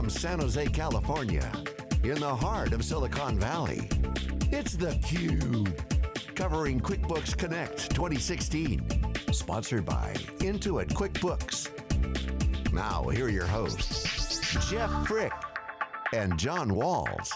from San Jose, California, in the heart of Silicon Valley, it's theCUBE, covering QuickBooks Connect 2016. Sponsored by Intuit QuickBooks. Now, here are your hosts, Jeff Frick and John Walls.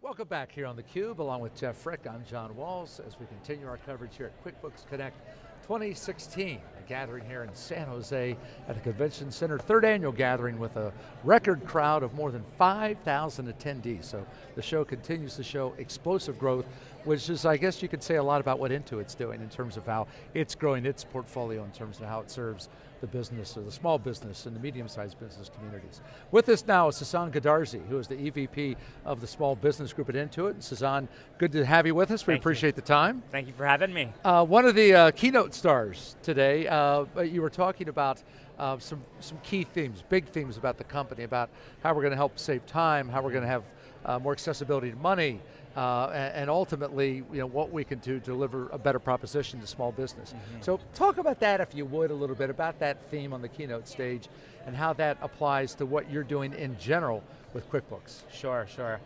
Welcome back here on theCUBE, along with Jeff Frick, I'm John Walls, as we continue our coverage here at QuickBooks Connect 2016, a gathering here in San Jose at the Convention Center, third annual gathering with a record crowd of more than 5,000 attendees. So the show continues to show explosive growth, which is, I guess you could say a lot about what Intuit's doing in terms of how it's growing its portfolio in terms of how it serves the business, or the small business and the medium-sized business communities. With us now is Sasan Goodarzi, who is the EVP of the Small Business Group at Intuit. Sasan, good to have you with us. We appreciate you. the time. Thank you for having me. Uh, one of the uh, keynote stars today, uh, you were talking about uh, some, some key themes, big themes about the company, about how we're going to help save time, how we're going to have uh, more accessibility to money, uh, and, and, ultimately, you know, what we can do to deliver a better proposition to small business. Mm -hmm. So talk about that, if you would, a little bit, about that theme on the keynote stage, and how that applies to what you're doing in general with QuickBooks. Sure, sure.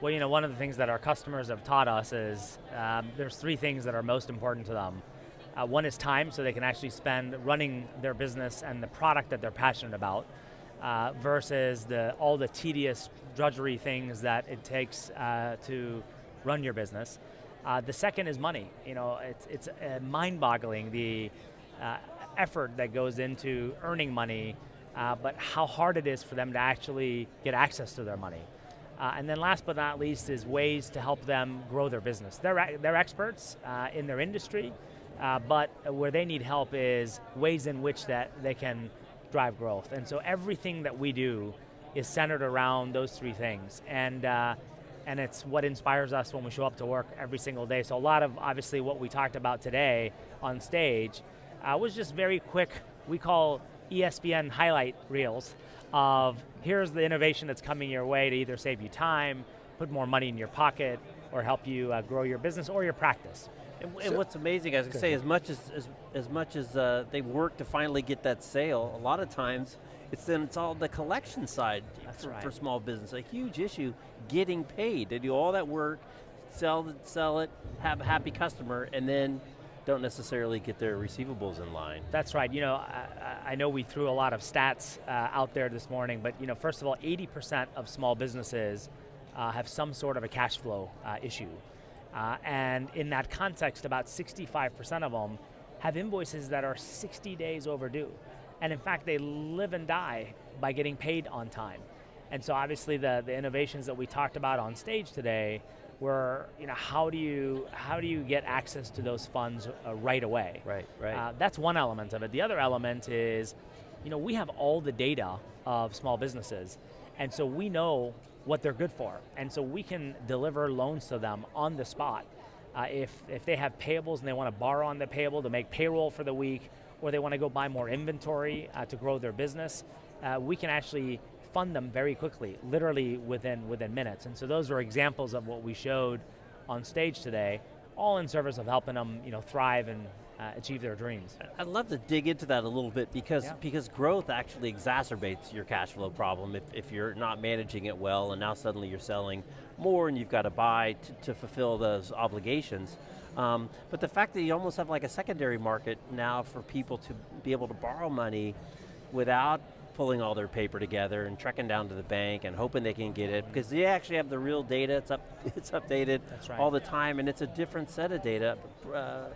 Well, you know, one of the things that our customers have taught us is um, there's three things that are most important to them. Uh, one is time, so they can actually spend running their business and the product that they're passionate about, uh, versus the, all the tedious drudgery things that it takes uh, to run your business. Uh, the second is money. You know, it's, it's uh, mind-boggling the uh, effort that goes into earning money, but how hard it is for them to actually get access to their money. Uh, and then last but not least is ways to help them grow their business. They're, they're experts uh, in their industry, but where they need help is ways in which that they can drive growth. And so everything that we do is centered around those three things. And and it's what inspires us when we show up to work every single day. So a lot of, obviously, what we talked about today on stage uh, was just very quick, we call ESPN highlight reels of here's the innovation that's coming your way to either save you time, put more money in your pocket, or help you uh, grow your business or your practice. And, and what's amazing, as I say, as much as, as, as much as uh, they work to finally get that sale, a lot of times, it's then it's all the collection side for, right. for, small business. A huge issue, getting paid. They do all that work, sell it, sell it, have a happy customer, and then don't necessarily get their receivables in line. That's right. You know, I, I know we threw a lot of stats uh, out there this morning, but you know, first of all, 80% of small businesses uh, have some sort of a cash flow uh, issue. Uh, and in that context, about 65% of them have invoices that are 60 days overdue. And in fact, they live and die by getting paid on time. And so obviously the, the innovations that we talked about on stage today were, you know, how do you, how do you get access to those funds uh, right away? Right, right. Uh, that's one element of it. The other element is, you know, we have all the data of small businesses, and so we know what they're good for. And so we can deliver loans to them on the spot. Uh, if, if they have payables and they want to borrow on the payable to make payroll for the week, or they want to go buy more inventory uh, to grow their business, uh, we can actually fund them very quickly, literally within, within minutes. And so those are examples of what we showed on stage today, all in service of helping them you know, thrive and uh, achieve their dreams. I'd love to dig into that a little bit because, yeah. because growth actually exacerbates your cash flow problem if, if you're not managing it well and now suddenly you're selling more and you've got to buy to, fulfill those obligations. Um, but the fact that you almost have like a secondary market now for people to be able to borrow money without pulling all their paper together and trekking down to the bank and hoping they can get it because they actually have the real data, it's, up, it's updated right. all the time and it's a different set of data, uh,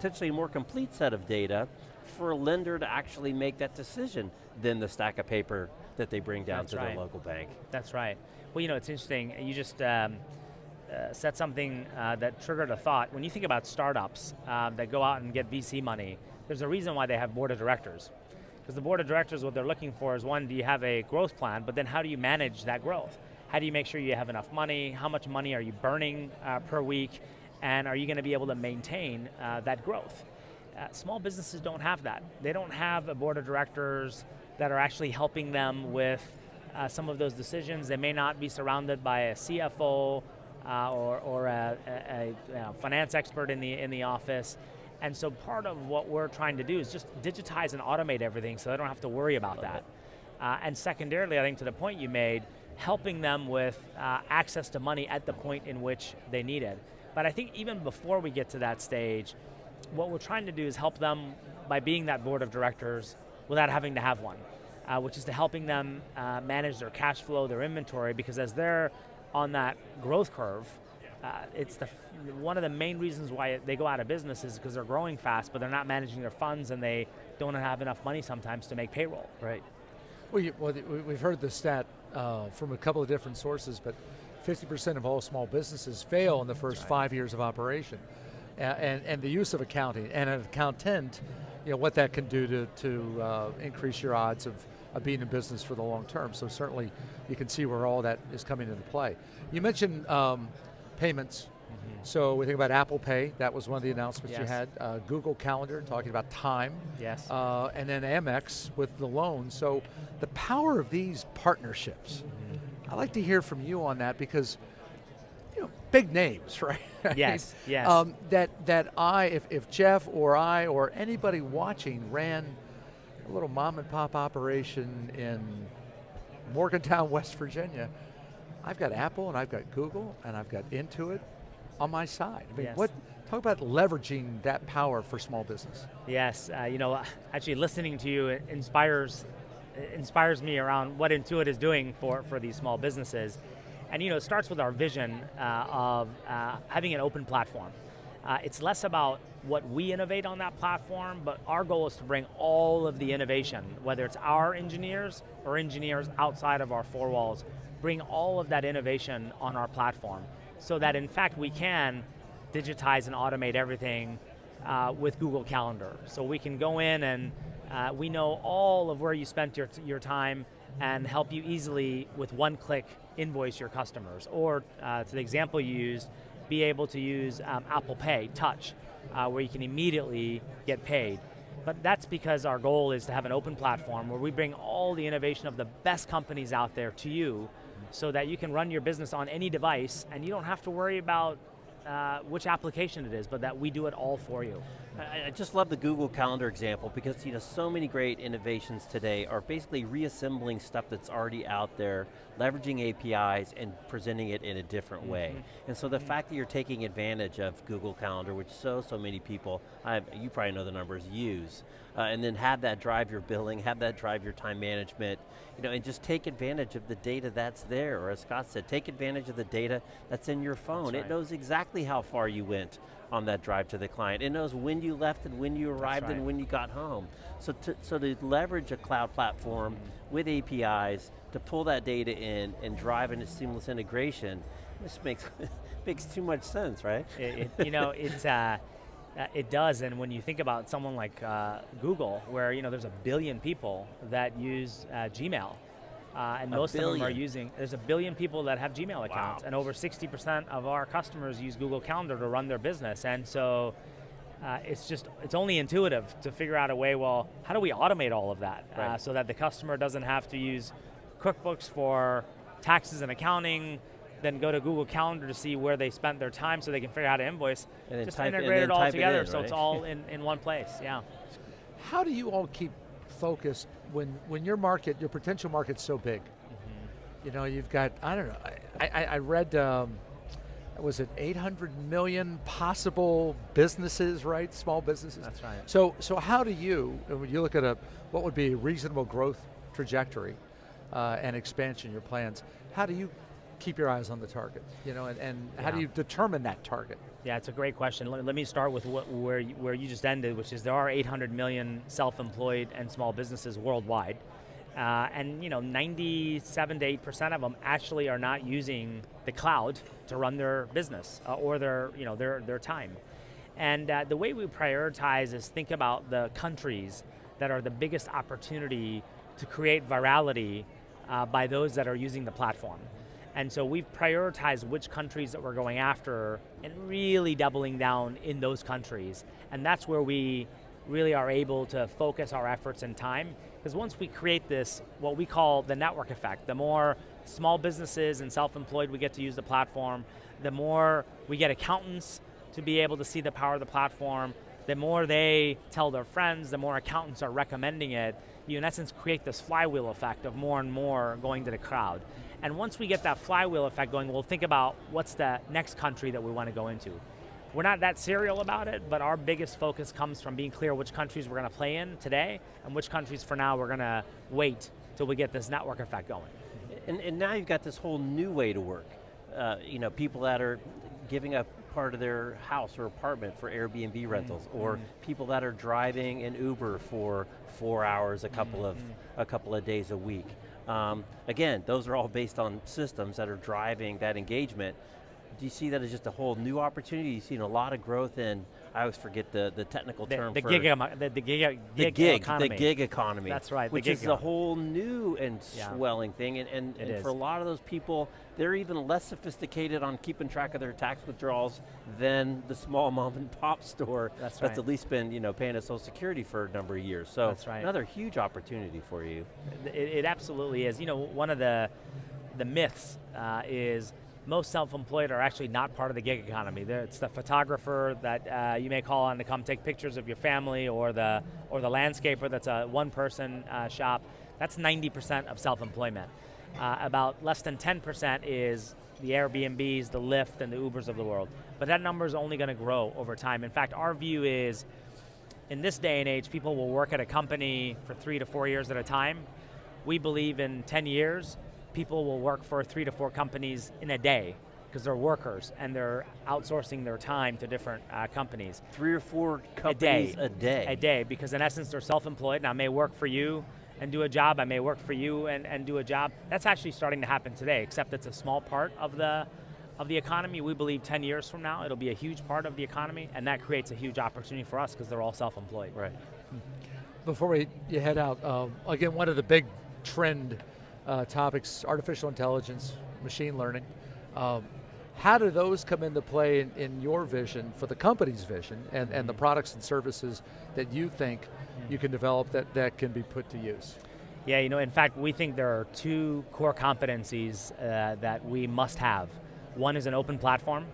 potentially a more complete set of data for a lender to actually make that decision than the stack of paper that they bring down That's to right. the local bank. That's right. Well, you know, it's interesting, you just, um, uh, said something uh, that triggered a thought. When you think about startups uh, that go out and get VC money, there's a reason why they have board of directors. Because the board of directors, what they're looking for is one, do you have a growth plan, but then how do you manage that growth? How do you make sure you have enough money? How much money are you burning uh, per week? And are you going to be able to maintain uh, that growth? Uh, small businesses don't have that. They don't have a board of directors that are actually helping them with some of those decisions. They may not be surrounded by a CFO uh, or, or a, a, a, finance expert in the, in the office. And so part of what we're trying to do is just digitize and automate everything so they don't have to worry about that. Uh, and secondarily, I think to the point you made, helping them with uh, access to money at the point in which they need it. But I think even before we get to that stage, what we're trying to do is help them by being that board of directors without having to have one, uh, which is to helping them uh, manage their cash flow, their inventory, because as they're on that growth curve, uh, it's the one of the main reasons why they go out of business is because they're growing fast, but they're not managing their funds and they don't have enough money sometimes to make payroll. Right. Well, you, well we've heard the stat uh, from a couple of different sources, but 50% of all small businesses fail in the first right. five years of operation. Uh, and, and the use of accounting and an accountant, you know, what that can do to, to uh, increase your odds of, of being in business for the long term. So certainly you can see where all that is coming into play. You mentioned um, payments. Mm -hmm. So we think about Apple Pay, that was one of the announcements yes. you had. Uh, Google Calendar, talking about time. Yes. Uh, and then Amex with the loan. So the power of these partnerships, mm -hmm. I'd like to hear from you on that because you know, big names, right? Yes, yes. Um, that, that I, if, if Jeff or I or anybody watching ran a little mom and pop operation in Morgantown, West Virginia, I've got Apple and I've got Google and I've got Intuit on my side. I mean, yes. what, talk about leveraging that power for small business. Yes, uh, you know, actually listening to you inspires, inspires me around what Intuit is doing for, for these small businesses. And you know, it starts with our vision uh, of uh, having an open platform. Uh, it's less about what we innovate on that platform, but our goal is to bring all of the innovation, whether it's our engineers or engineers outside of our four walls, bring all of that innovation on our platform so that in fact we can digitize and automate everything uh, with Google Calendar. So we can go in and uh, we know all of where you spent your, your time and help you easily with one click invoice your customers. Or uh, to the example you used, be able to use um, Apple Pay, Touch, uh, where you can immediately get paid. But that's because our goal is to have an open platform where we bring all the innovation of the best companies out there to you so that you can run your business on any device and you don't have to worry about uh, which application it is, but that we do it all for you. I, I, just love the Google Calendar example because you know so many great innovations today are basically reassembling stuff that's already out there, leveraging APIs and presenting it in a different mm -hmm. way. Mm-hmm. And so the mm -hmm. fact that you're taking advantage of Google Calendar, which so, so many people, I've, you probably know the numbers, use, uh, and then have that drive your billing, have that drive your time management, you know, and just take advantage of the data that's there, or as Scott said, take advantage of the data that's in your phone. Right. It knows exactly how far you went on that drive to the client. It knows when you left and when you arrived right. and when you got home. So to, so to leverage a cloud platform mm -hmm. with APIs to pull that data in and drive in a seamless integration, this makes, makes too much sense, right? It, it, you know, it's, uh, uh, it does, and when you think about someone like uh, Google, where you know there's a billion people that use uh, Gmail, uh, and a most billion. of them are using, there's a billion people that have Gmail accounts, wow. and over 60% of our customers use Google Calendar to run their business, and so uh, it's just, it's only intuitive to figure out a way, well, how do we automate all of that uh, so that the customer doesn't have to use QuickBooks for taxes and accounting, then go to Google Calendar to see where they spent their time so they can figure out how to invoice. And Just type, integrate it all together it in, so it's all in, in one place, yeah. How do you all keep focused when, when your market, your potential market's so big? Mm -hmm. You know, you've got, I don't know, I, I, I read, um, was it 800 million possible businesses, right? Small businesses. That's right. So, so how do you, when you look at a, what would be a reasonable growth trajectory uh, and expansion, your plans, how do you keep your eyes on the target? You know, and, and yeah. how do you determine that target? Yeah, it's a great question. Let, let me start with what, where, you, where you just ended, which is there are 800 million self-employed and small businesses worldwide. Uh, and you know, 97 to 8% of them actually are not using the cloud to run their business uh, or their, you know, their, their time. And uh, the way we prioritize is think about the countries that are the biggest opportunity to create virality uh, by those that are using the platform. And so we've prioritized which countries that we're going after and really doubling down in those countries. And that's where we really are able to focus our efforts and time. Because once we create this, what we call the network effect, the more small businesses and self-employed we get to use the platform, the more we get accountants to be able to see the power of the platform, the more they tell their friends, the more accountants are recommending it, you in essence create this flywheel effect of more and more going to the crowd. And once we get that flywheel effect going, we'll think about what's the next country that we want to go into. We're not that serial about it, but our biggest focus comes from being clear which countries we're going to play in today, and which countries for now we're going to wait till we get this network effect going. And, and now you've got this whole new way to work. Uh, you know, people that are giving up part of their house or apartment for Airbnb mm-hmm. rentals, mm -hmm. or people that are driving an Uber for four hours a couple mm -hmm. of mm-hmm. a couple of days a week. Um, again, those are all based on systems that are driving that engagement. Do you see that as just a whole new opportunity? You've seen a lot of growth in, I always forget the, the technical the, term the for gig, the, the gig, the gig, economy. The gig economy. That's right, Which is a whole new and yeah. swelling thing, and, and, and for a lot of those people, they're even less sophisticated on keeping track of their tax withdrawals than the small mom and pop store that's, that's at least been you know, paying a social security for a number of years. So that's right. another huge opportunity for you. It, it absolutely is. You know, one of the, the myths uh, is most self-employed are actually not part of the gig economy. It's the photographer that uh, you may call on to come take pictures of your family or the, or the landscaper that's a one-person uh, shop. That's 90% of self-employment. Uh, about less than 10% is the Airbnbs, the Lyft, and the Ubers of the world. But that number is only going to grow over time. In fact, our view is, in this day and age, people will work at a company for three to four years at a time. We believe in 10 years, people will work for three to four companies in a day because they're workers and they're outsourcing their time to different uh, companies. Three or four companies a day. a day. A day, because in essence they're self-employed. Now I may work for you and do a job, I may work for you and, and do a job. That's actually starting to happen today, except it's a small part of the of the economy. We believe 10 years from now, it'll be a huge part of the economy, and that creates a huge opportunity for us because they're all self-employed. Right. Before we you head out, um, again, one of the big trend uh, topics, artificial intelligence, machine learning. Um, how do those come into play in, in, your vision, for the company's vision, and, and the products and services that you think you can develop that, that can be put to use? Yeah, you know, in fact, we think there are two core competencies uh, that we must have. One is an open platform,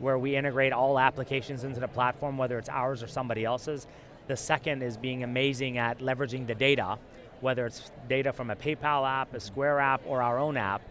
where we integrate all applications into the platform, whether it's ours or somebody else's. The second is being amazing at leveraging the data whether it's data from a PayPal app, a Square app, or our own app,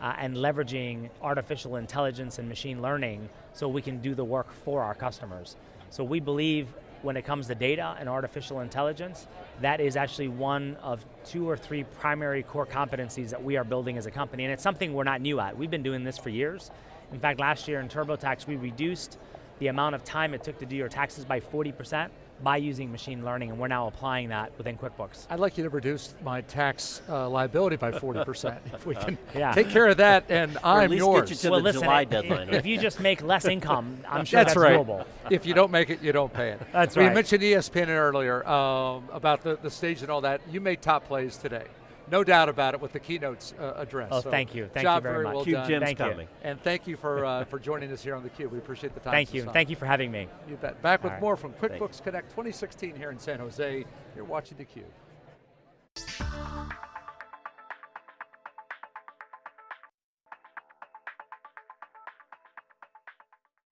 uh, and leveraging artificial intelligence and machine learning so we can do the work for our customers. So we believe when it comes to data and artificial intelligence, that is actually one of two or three primary core competencies that we are building as a company, and it's something we're not new at. We've been doing this for years. In fact, last year in TurboTax, we reduced the amount of time it took to do your taxes by 40%, by using machine learning, and we're now applying that within QuickBooks. I'd like you to reduce my tax uh, liability by 40%. if we can yeah. take care of that, and I'm yours. Get you to well, the listen, July deadline. If you just make less income, I'm sure that's, that's right. doable. If you don't make it, you don't pay it. That's we right. We mentioned ESPN earlier um, about the, the stage and all that. You made top plays today no doubt about it with the keynotes uh, address. Oh, so thank you. Thank you very, much. Well Cube. Jim's thank coming. You. And thank you for uh, for joining us here on theCUBE. We appreciate the time. Thank you. Thank you for having me. You bet. Back with right. more from QuickBooks Thanks. Connect 2016 here in San Jose. You're watching theCUBE.